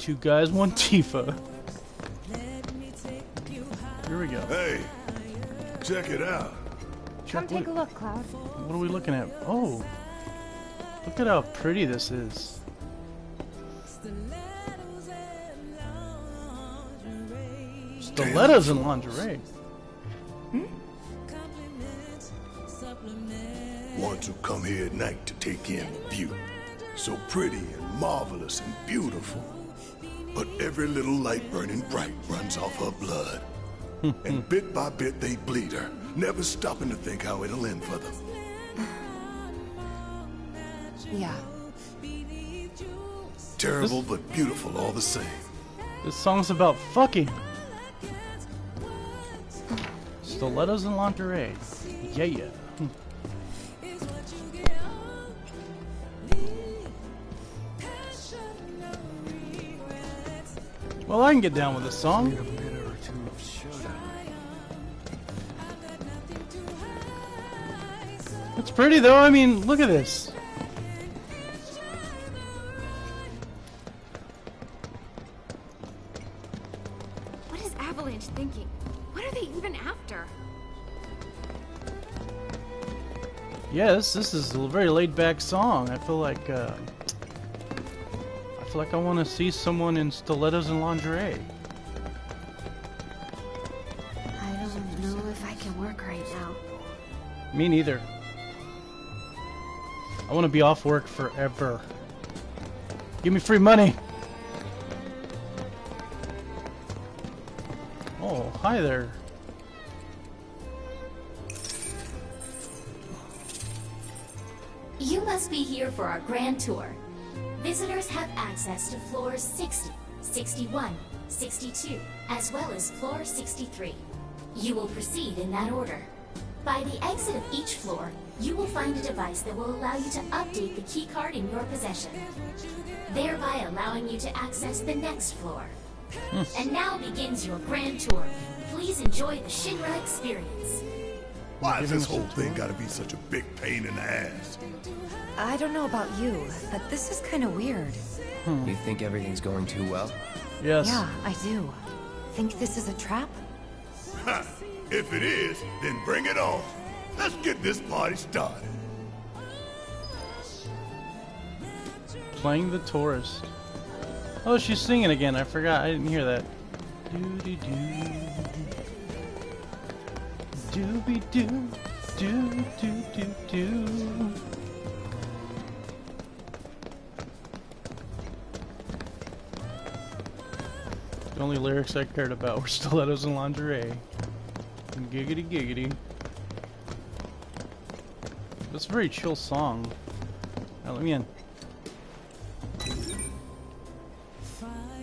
Two guys, one Tifa. Here we go. Hey, check it out. Come take a look, Cloud. What are we looking at? Oh, look at how pretty this is. Stilettos and lingerie. Hmm? Want to come here at night to take in the view. So pretty and marvelous and beautiful. But every little light burning bright runs off her blood. and bit by bit they bleed her, never stopping to think how it'll end for them. Yeah. Terrible but beautiful all the same. This song's about fucking. Stilettos and lingerie. Yeah, yeah. Well, I can get down with this song. It's pretty though. I mean, look at this. What is Avalanche thinking? What are they even after? Yes, this is a very laid back song. I feel like uh, I feel like I want to see someone in stilettos and lingerie. I don't know if I can work right now. Me neither. I want to be off work forever. Give me free money. Oh, hi there. You must be here for our grand tour. Visitors have access to floors 60, 61, 62, as well as floor 63. You will proceed in that order. By the exit of each floor, you will find a device that will allow you to update the keycard in your possession, thereby allowing you to access the next floor. Hmm. and now begins your grand tour. Please enjoy the Shinra experience. Why has this whole thing gotta be such a big pain in the ass? I don't know about you, but this is kind of weird. Hmm. You think everything's going too well? Yes. Yeah, I do. Think this is a trap? Ha! If it is, then bring it on. Let's get this party started. Playing the tourist. Oh, she's singing again. I forgot. I didn't hear that. Doody doo. Dooby doo. Doo doo doo doo. The only lyrics I cared about were stilettos and lingerie. And giggity giggity. That's a very chill song. Now let me in.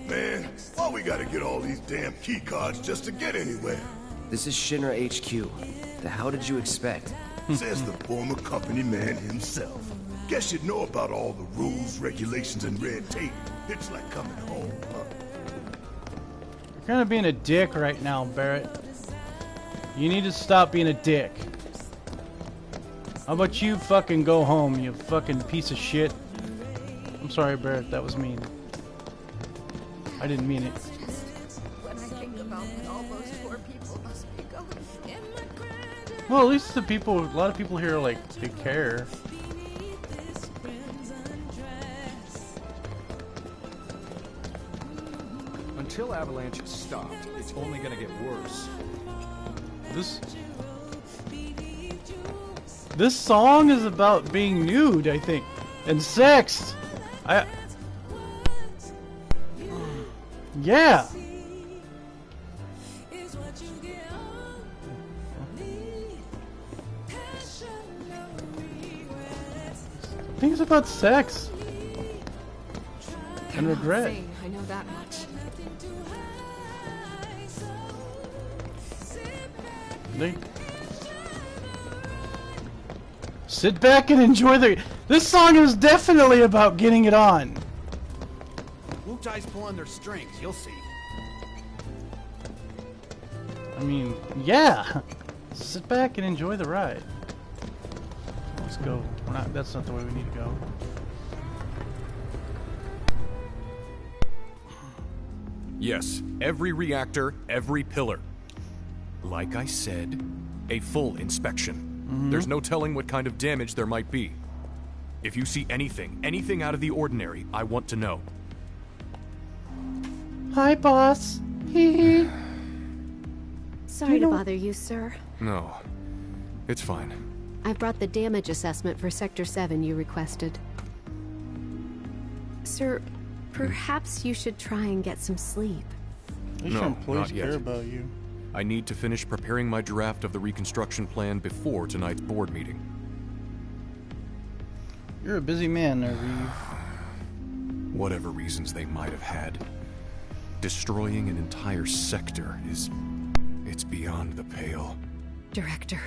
Man, why we gotta get all these damn key cards just to get anywhere? This is Shinra HQ. The how did you expect? Says the former company man himself. Guess you'd know about all the rules, regulations, and red tape. It's like coming home, huh? You're kind of being a dick right now, Barret. You need to stop being a dick. How about you fucking go home, you fucking piece of shit? I'm sorry, Barret, that was mean. I didn't mean it. Well, at least the people, a lot of people here, like, they care. Until Avalanche is stopped, it's only gonna get worse. This This song is about being nude, I think, and sex. I Yeah. I think it's about sex and regret. Insane, I know that much. They sit back and enjoy the. This song is definitely about getting it on. Wutai's pulling their strings, you'll see. I mean, yeah. Sit back and enjoy the ride. Let's go. We're not. That's not the way we need to go. Yes, every reactor, every pillar. Like I said, a full inspection. Mm-hmm. There's no telling what kind of damage there might be. If you see anything, anything out of the ordinary, I want to know. Hi, boss. Hee hee. Sorry to bother you, sir. No, it's fine. I've brought the damage assessment for Sector 7 you requested. Sir, perhaps you should try and get some sleep. At No, your employees not yet. care about you. I need to finish preparing my draft of the reconstruction plan before tonight's board meeting. You're a busy man, there, Reeve. Whatever reasons they might have had, destroying an entire sector is. it's beyond the pale. Director,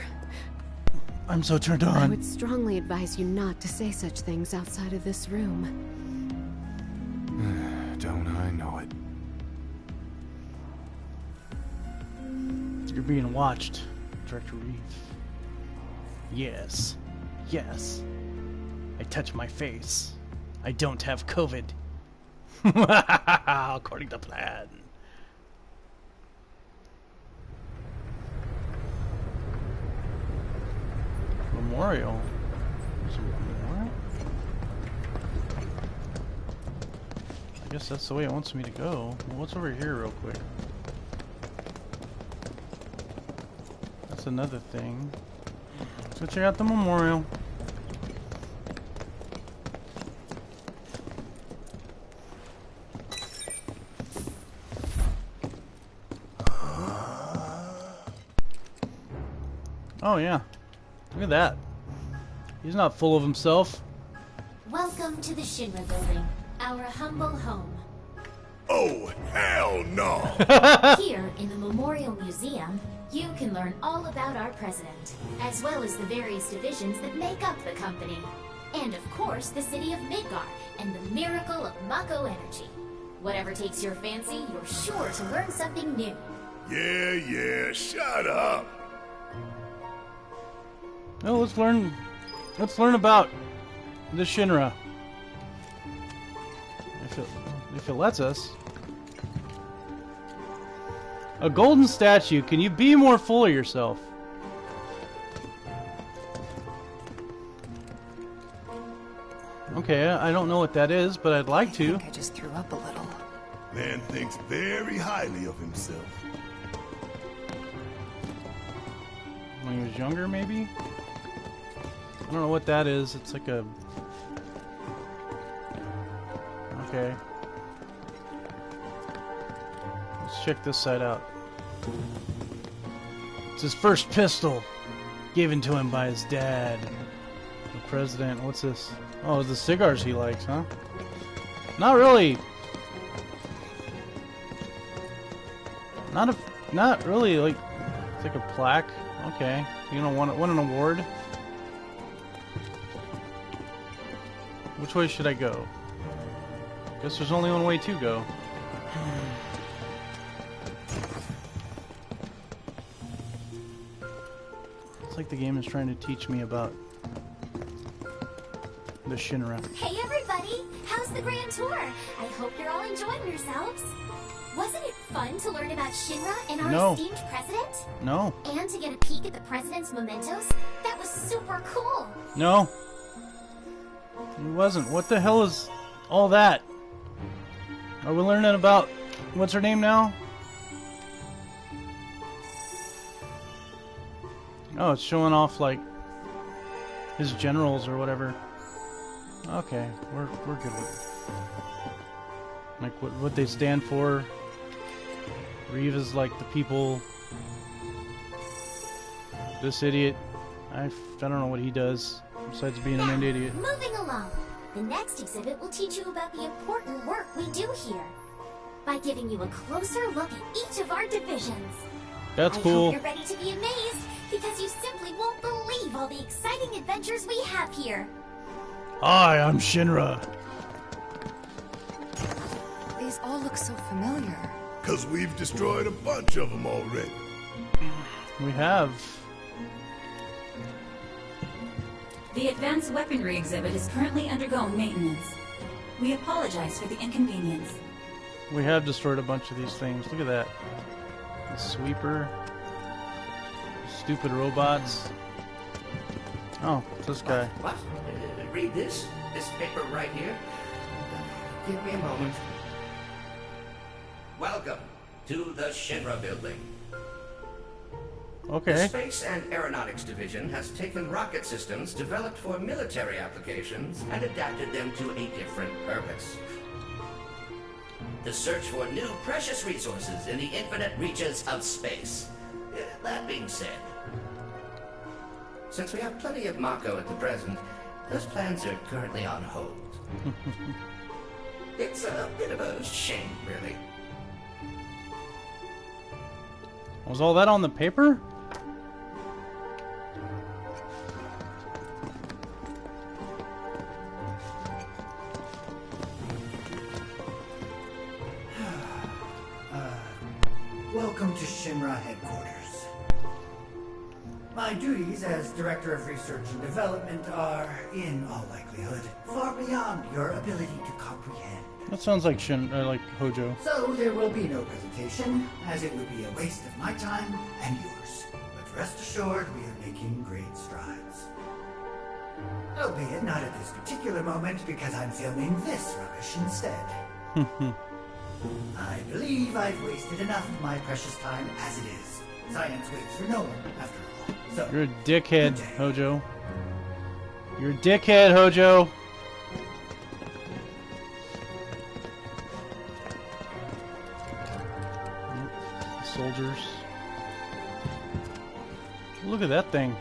I'm so turned on. I would strongly advise you not to say such things outside of this room. Don't I know it? You're being watched, Director Reeve. Yes. Yes. I touch my face. I don't have COVID. According to plan. There's? I guess that's the way it wants me to go. What's over here, real quick? That's another thing. Go check out the memorial. Oh yeah. Look at that. He's not full of himself. Welcome to the Shinra building, our humble home. Oh, hell no! Here, in the Memorial Museum, you can learn all about our president, as well as the various divisions that make up the company. And of course, the city of Midgar and the miracle of Mako energy. Whatever takes your fancy, you're sure to learn something new. yeah, yeah, shut up! No, let's learn. Let's learn about the Shinra. If it, if it lets us. A golden statue. Can you be more full of yourself? Okay, I don't know what that is, but I'd like I to. think I just threw up a little. Man thinks very highly of himself. When he was younger, maybe? I don't know what that is. It's like a. Okay. Let's check this side out. It's his first pistol, given to him by his dad. The president. What's this? Oh, the cigars he likes, huh? Not really. Not a. Not really. Like, it's like a plaque. Okay. You don't want want an award? Which way should I go? Guess there's only one way to go. It's like the game is trying to teach me about the Shinra. Hey everybody! How's the grand tour? I hope you're all enjoying yourselves. Wasn't it fun to learn about Shinra and our No. esteemed president? No, And to get a peek at the president's mementos? That was super cool! no. It wasn't. What the hell is all that? Are we learning about what's her name now? Oh, it's showing off like his generals or whatever. Okay, we're we're good with it. Like what what they stand for. Reeve is like the people. This idiot, I, I don't know what he does besides being Now, an idiot. moving along. The next exhibit will teach you about the important work we do here. By giving you a closer look at each of our divisions. That's I cool. hope you're ready to be amazed, because you simply won't believe all the exciting adventures we have here. Hi, I'm Shinra. These all look so familiar. Cause we've destroyed a bunch of them already. We have. The advanced weaponry exhibit is currently undergoing maintenance. We apologize for the inconvenience. We have destroyed a bunch of these things. Look at that. The sweeper. Stupid robots. Oh, it's this guy. What? Uh, read this? This paper right here? Give me a moment. Welcome to the Shinra building. The Okay. Space and Aeronautics Division has taken rocket systems developed for military applications and adapted them to a different purpose. The search for new precious resources in the infinite reaches of space. Uh, That being said, since we have plenty of Mako at the present, those plans are currently on hold. it's a bit of a shame, really. Was all that on the paper? My duties as Director of Research and Development are, in all likelihood, far beyond your ability to comprehend. That sounds like Shin, uh, like Hojo. So there will be no presentation, as it would be a waste of my time and yours. But rest assured, we are making great strides. Albeit not at this particular moment, because I'm filming this rubbish instead. I believe I've wasted enough of my precious time as it is. Science waits for no one, after all. So, You're a dickhead, Hojo. You're a dickhead, Hojo. Soldiers. Look at that thing.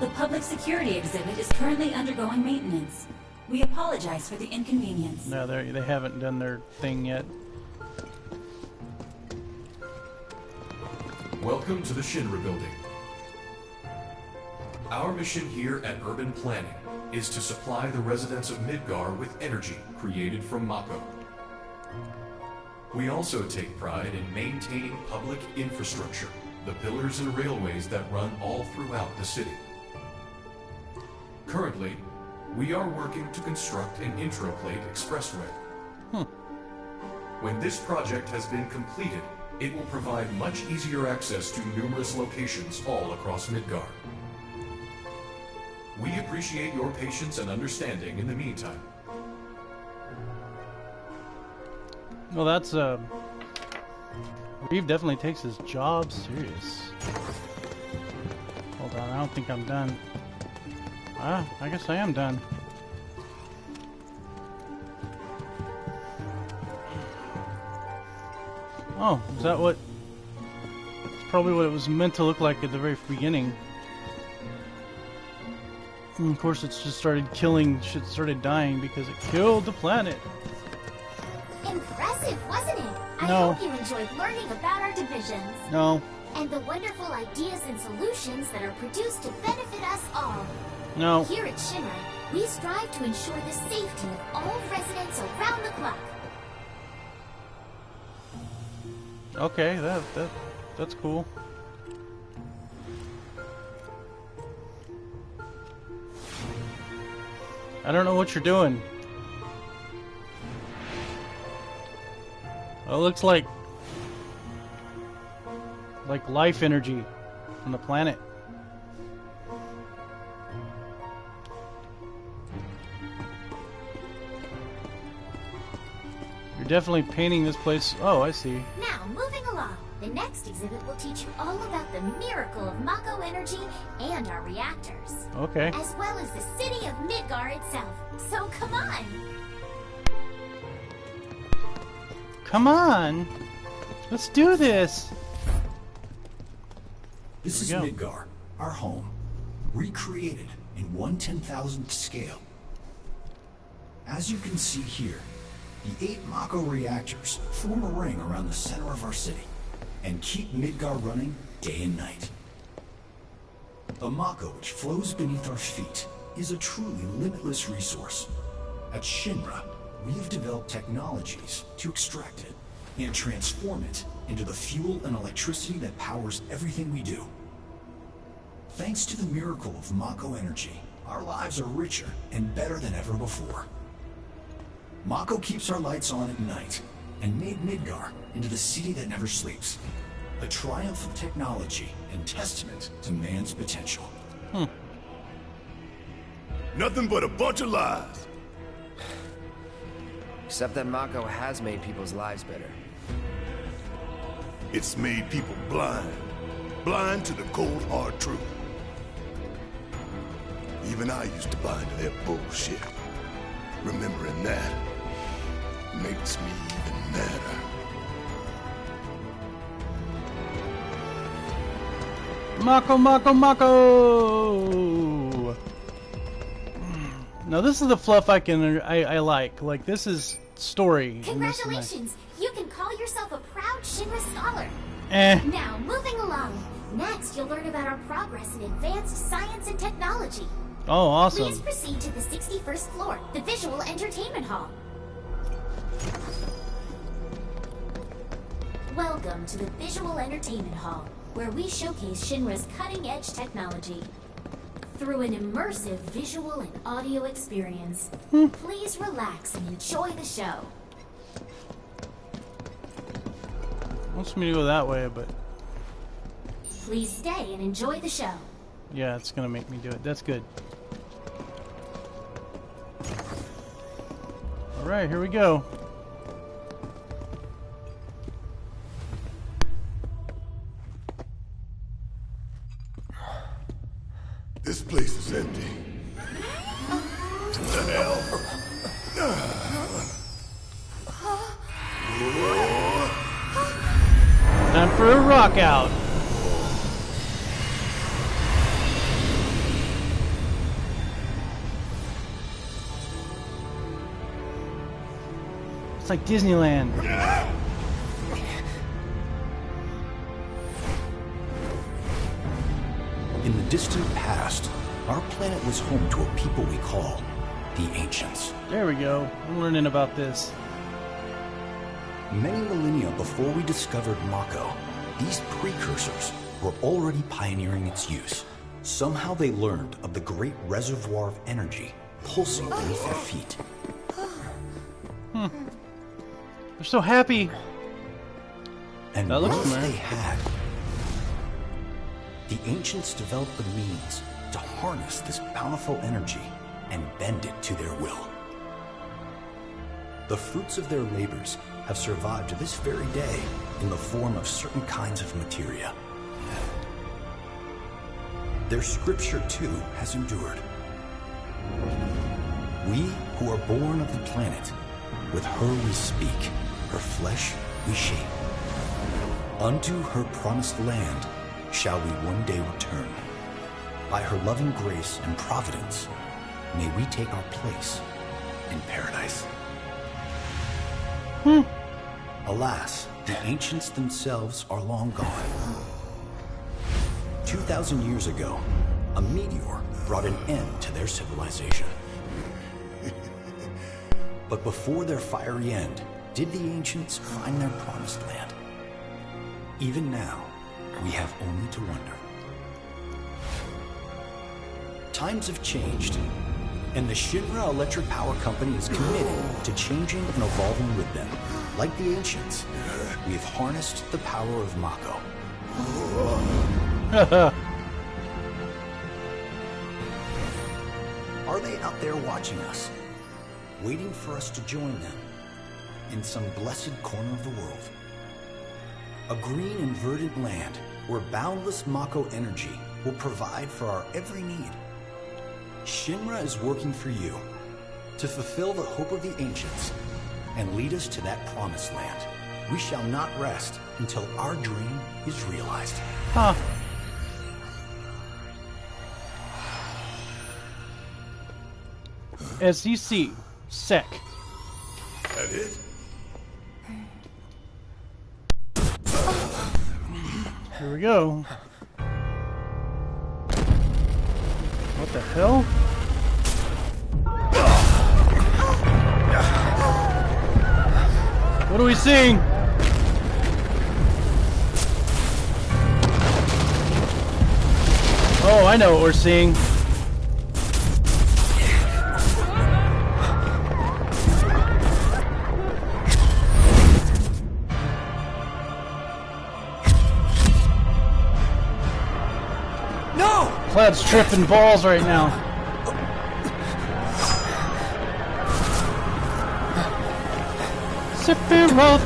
The public security exhibit is currently undergoing maintenance. We apologize for the inconvenience. No, they they haven't done their thing yet. Welcome to the Shinra building. Our mission here at Urban Planning is to supply the residents of Midgar with energy created from Mako. We also take pride in maintaining public infrastructure, the pillars and railways that run all throughout the city. Currently, we are working to construct an intraplate expressway. When this project has been completed, it will provide much easier access to numerous locations all across Midgar. We appreciate your patience and understanding in the meantime. Well, that's uh. Reeve definitely takes his job serious. Hold on, I don't think I'm done. Ah, I guess I am done. Oh, is that what? It's probably what it was meant to look like at the very beginning. And of course, it's just started killing. Shit started dying because it killed the planet. Impressive, wasn't it? I No. hope you enjoyed learning about our divisions No, and the wonderful ideas and solutions that are produced to benefit us all. no. Here at Shinra, we strive to ensure the safety of all residents around the clock. Okay, that that that's cool. I don't know what you're doing. It looks like like life energy from the planet. You're definitely painting this place. Oh, I see. Now, moving along, the next exhibit will teach you all about the miracle of Mako energy and our reactors, Okay. as well as the city of Midgar itself. So come on! Come on. Let's do this. This is Here we Midgar, our home, recreated in one ten thousandth scale. As you can see here, the eight Mako reactors form a ring around the center of our city and keep Midgar running day and night. The Mako which flows beneath our feet is a truly limitless resource. At Shinra, we have developed technologies to extract it and transform it into the fuel and electricity that powers everything we do. Thanks to the miracle of Mako energy, our lives are richer and better than ever before. Mako keeps our lights on at night and made Midgar into the city that never sleeps. A triumph of technology and testament to man's potential. Hmm. Nothing but a bunch of lies. Except that Mako has made people's lives better. It's made people blind. Blind to the cold, hard truth. Even I used to buy into their bullshit. Remembering that makes me even madder. Mako, Mako, Mako! Now this is the fluff I can I, I like. Like this is story. and this. Congratulations! You can call yourself a proud Shinra scholar. Eh. Now, moving along. Next, you'll learn about our progress in advanced science and technology. Oh, awesome. Please proceed to the 61st floor, the Visual Entertainment Hall. Welcome to the Visual Entertainment Hall, where we showcase Shinra's cutting-edge technology. Through an immersive visual and audio experience, hmm. please relax and enjoy the show. Wants me to go that way, but Please stay and enjoy the show. yeah, it's gonna make me do it. That's good. All right, here we go. It's like Disneyland. In the distant past, our planet was home to a people we call the Ancients. There we go. I'm learning about this. Many millennia before we discovered Mako, these precursors were already pioneering its use. Somehow they learned of the great reservoir of energy pulsing beneath their feet. They're so happy. And That looks once familiar. they had, the ancients developed the means to harness this bountiful energy and bend it to their will. The fruits of their labors have survived to this very day in the form of certain kinds of materia. Their scripture, too, has endured. We who are born of the planet, with her we speak, her flesh we shape. Unto her promised land shall we one day return. By her loving grace and providence, may we take our place in paradise. Hmm. Alas, the ancients themselves are long gone. 2,000 years ago, a meteor brought an end to their civilization. But before their fiery end, did the ancients find their promised land? Even now, we have only to wonder. Times have changed, and the Shinra Electric Power Company is committed to changing and evolving with them. Like the ancients, we have harnessed the power of Mako. Are they out there watching us? Waiting for us to join them in some blessed corner of the world? A green and verdant land where boundless Mako energy will provide for our every need. Shinra is working for you to fulfill the hope of the ancients and lead us to that promised land. We shall not rest until our dream is realized. Huh. As you see, sec. That it? Here we go. What the hell? What are we seeing? Oh, I know what we're seeing. God's tripping balls right now. Sephiroth.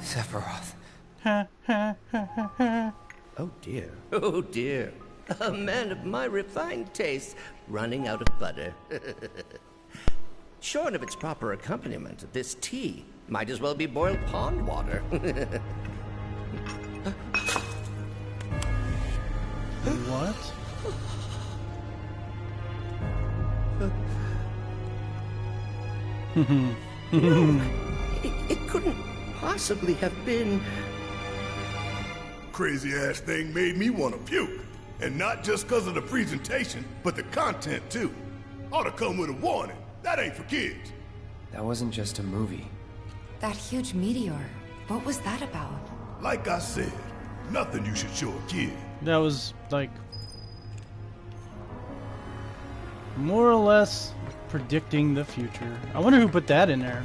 Sephiroth. Oh dear. Oh dear. A man of my refined taste running out of butter. Shorn of its proper accompaniment, this tea might as well be boiled pond water. what? no, it, it couldn't possibly have been. Crazy ass thing made me want to puke. And not just because of the presentation, but the content too. Ought to come with a warning. That ain't for kids. That wasn't just a movie. That huge meteor. What was that about? Like I said, nothing you should show a kid. That was like more or less predicting the future. I wonder who put that in there.